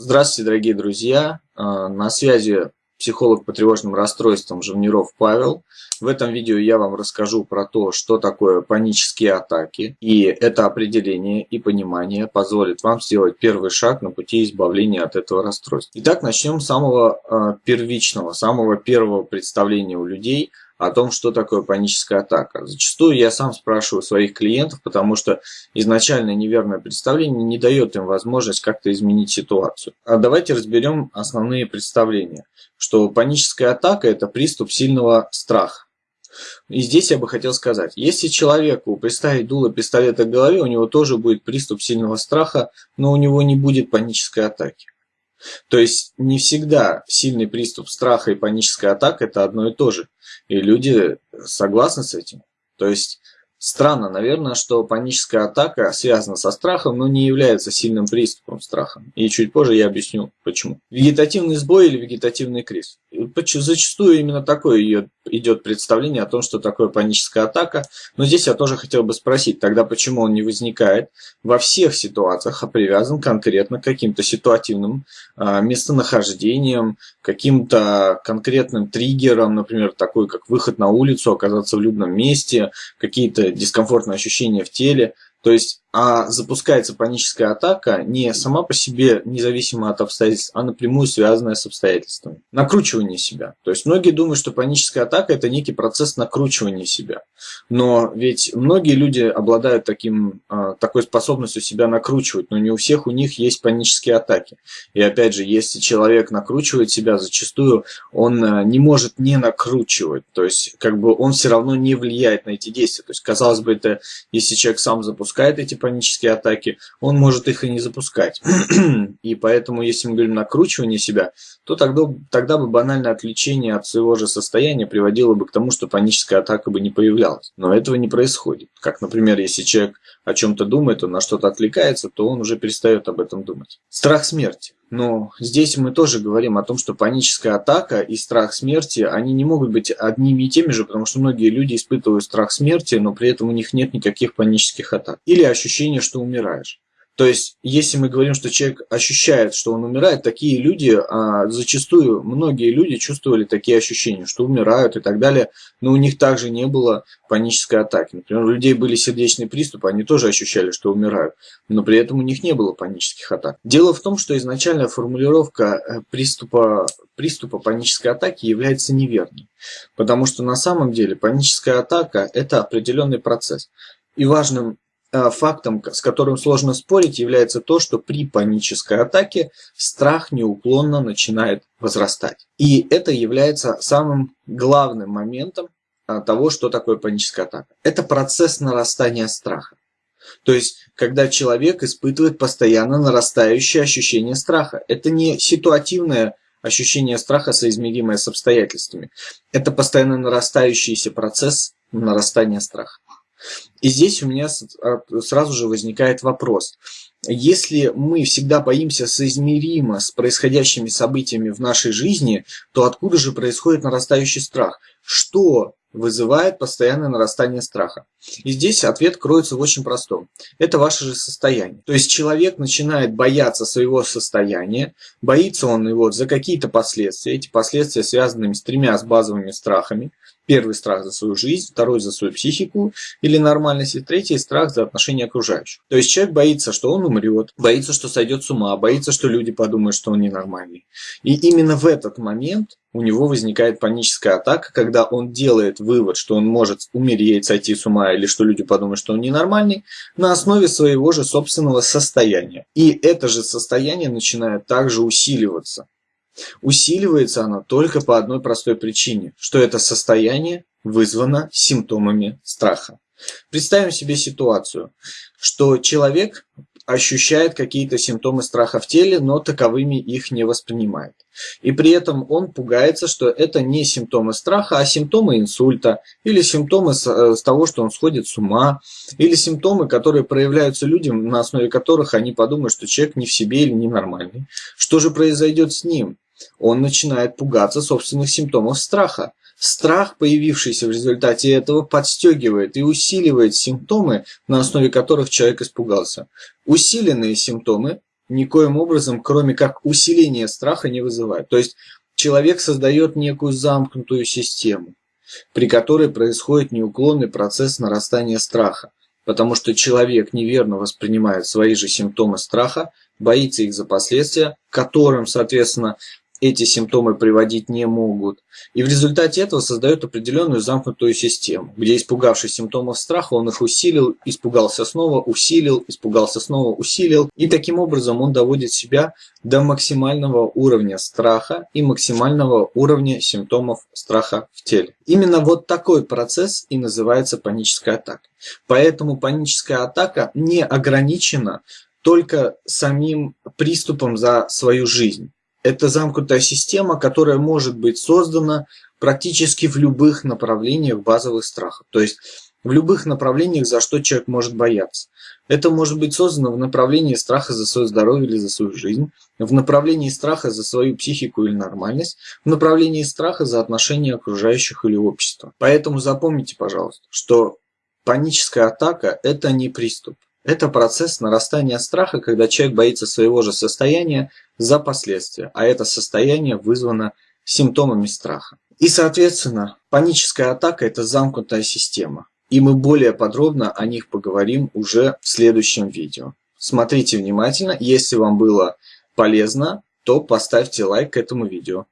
Здравствуйте, дорогие друзья! А, на связи психолог по тревожным расстройствам Живниров Павел. В этом видео я вам расскажу про то, что такое панические атаки. И это определение и понимание позволит вам сделать первый шаг на пути избавления от этого расстройства. Итак, начнем с самого а, первичного, самого первого представления у людей – о том, что такое паническая атака. Зачастую я сам спрашиваю своих клиентов, потому что изначально неверное представление не дает им возможность как-то изменить ситуацию. А давайте разберем основные представления. Что паническая атака – это приступ сильного страха. И здесь я бы хотел сказать, если человеку представить дуло пистолета к голове, у него тоже будет приступ сильного страха, но у него не будет панической атаки. То есть не всегда сильный приступ страха и паническая атака это одно и то же. И люди согласны с этим. То есть Странно, наверное, что паническая атака связана со страхом, но не является сильным приступом страха. И чуть позже я объясню, почему. Вегетативный сбой или вегетативный криз. Зачастую именно такое идет представление о том, что такое паническая атака. Но здесь я тоже хотел бы спросить, тогда почему он не возникает во всех ситуациях, а привязан конкретно к каким-то ситуативным а, местонахождениям, каким-то конкретным триггерам, например, такой как выход на улицу, оказаться в людном месте, какие-то дискомфортные ощущения в теле. То есть а запускается паническая атака не сама по себе, независимо от обстоятельств, а напрямую связанная с обстоятельствами. Накручивание себя. То есть многие думают, что паническая атака это некий процесс накручивания себя. Но ведь многие люди обладают таким, а, такой способностью себя накручивать, но не у всех у них есть панические атаки. И опять же, если человек накручивает себя, зачастую он а, не может не накручивать. То есть как бы он все равно не влияет на эти действия. То есть казалось бы, это если человек сам запускает эти атаки, он может их и не запускать. и поэтому, если мы говорим накручивание себя, то тогда, тогда бы банальное отвлечение от своего же состояния приводило бы к тому, что паническая атака бы не появлялась. Но этого не происходит. Как, например, если человек о чем-то думает, он на что-то отвлекается, то он уже перестает об этом думать. Страх смерти. Но здесь мы тоже говорим о том, что паническая атака и страх смерти, они не могут быть одними и теми же, потому что многие люди испытывают страх смерти, но при этом у них нет никаких панических атак. Или ощущение, что умираешь. То есть, если мы говорим, что человек ощущает, что он умирает, такие люди, а, зачастую многие люди чувствовали такие ощущения, что умирают и так далее, но у них также не было панической атаки. Например, у людей были сердечные приступы, они тоже ощущали, что умирают, но при этом у них не было панических атак. Дело в том, что изначальная формулировка э, приступа, приступа панической атаки является неверной, потому что на самом деле паническая атака – это определенный процесс. И важным фактом, с которым сложно спорить, является то, что при панической атаке страх неуклонно начинает возрастать. И это является самым главным моментом э, того, что такое паническая атака. Это процесс нарастания страха. То есть, когда человек испытывает постоянно нарастающее ощущение страха. Это не ситуативное ощущение страха, соизмеримое с обстоятельствами. Это постоянно нарастающийся процесс нарастания страха. И здесь у меня сразу же возникает вопрос. Если мы всегда боимся соизмеримо с происходящими событиями в нашей жизни, то откуда же происходит нарастающий страх? Что вызывает постоянное нарастание страха? И здесь ответ кроется в очень простом. Это ваше же состояние. То есть человек начинает бояться своего состояния, боится он его за какие-то последствия. Эти последствия связаны с тремя с базовыми страхами. Первый страх за свою жизнь, второй за свою психику или нормальность, и третий страх за отношения окружающих. То есть человек боится, что он умрет, боится, что сойдет с ума, боится, что люди подумают, что он ненормальный. И именно в этот момент у него возникает паническая атака, когда он делает вывод, что он может умереть, сойти с ума или что люди подумают, что он ненормальный, на основе своего же собственного состояния. И это же состояние начинает также усиливаться. Усиливается оно только по одной простой причине, что это состояние вызвано симптомами страха. Представим себе ситуацию, что человек ощущает какие-то симптомы страха в теле, но таковыми их не воспринимает. И при этом он пугается, что это не симптомы страха, а симптомы инсульта, или симптомы с, э, того, что он сходит с ума, или симптомы, которые проявляются людям, на основе которых они подумают, что человек не в себе или ненормальный. Что же произойдет с ним? Он начинает пугаться собственных симптомов страха. Страх, появившийся в результате этого, подстегивает и усиливает симптомы, на основе которых человек испугался. Усиленные симптомы никоим образом, кроме как усиление страха, не вызывает. То есть человек создает некую замкнутую систему, при которой происходит неуклонный процесс нарастания страха, потому что человек неверно воспринимает свои же симптомы страха, боится их за последствия, которым, соответственно, эти симптомы приводить не могут. И в результате этого создает определенную замкнутую систему, где испугавшись симптомов страха, он их усилил, испугался снова, усилил, испугался снова, усилил. И таким образом он доводит себя до максимального уровня страха и максимального уровня симптомов страха в теле. Именно вот такой процесс и называется паническая атака. Поэтому паническая атака не ограничена только самим приступом за свою жизнь это замкнутая система, которая может быть создана практически в любых направлениях базовых страхов. То есть в любых направлениях, за что человек может бояться. Это может быть создано в направлении страха за свое здоровье или за свою жизнь, в направлении страха за свою психику или нормальность, в направлении страха за отношения окружающих или общества. Поэтому запомните, пожалуйста, что паническая атака – это не приступ. Это процесс нарастания страха, когда человек боится своего же состояния за последствия, а это состояние вызвано симптомами страха. И, соответственно, паническая атака – это замкнутая система. И мы более подробно о них поговорим уже в следующем видео. Смотрите внимательно, если вам было полезно, то поставьте лайк этому видео.